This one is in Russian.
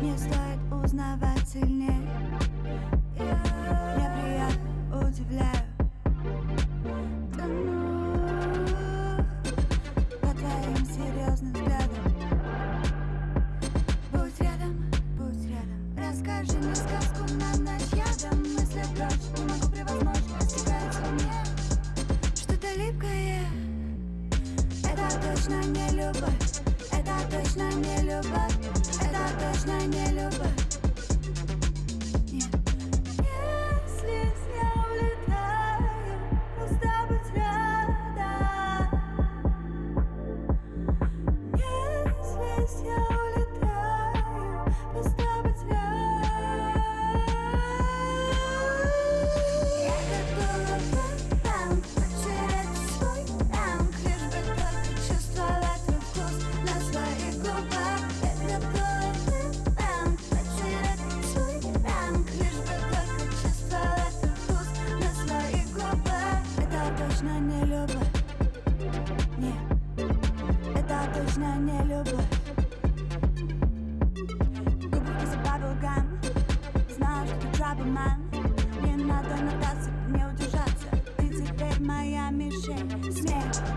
Не стоит узнавать сильнее точно не любовь, это точно не любовь, это точно не любовь. нужна не любовь. Губы вкуса баблгам Знаю, ты trouble Не надо надаться, не удержаться. Ты теперь моя мишень. Смех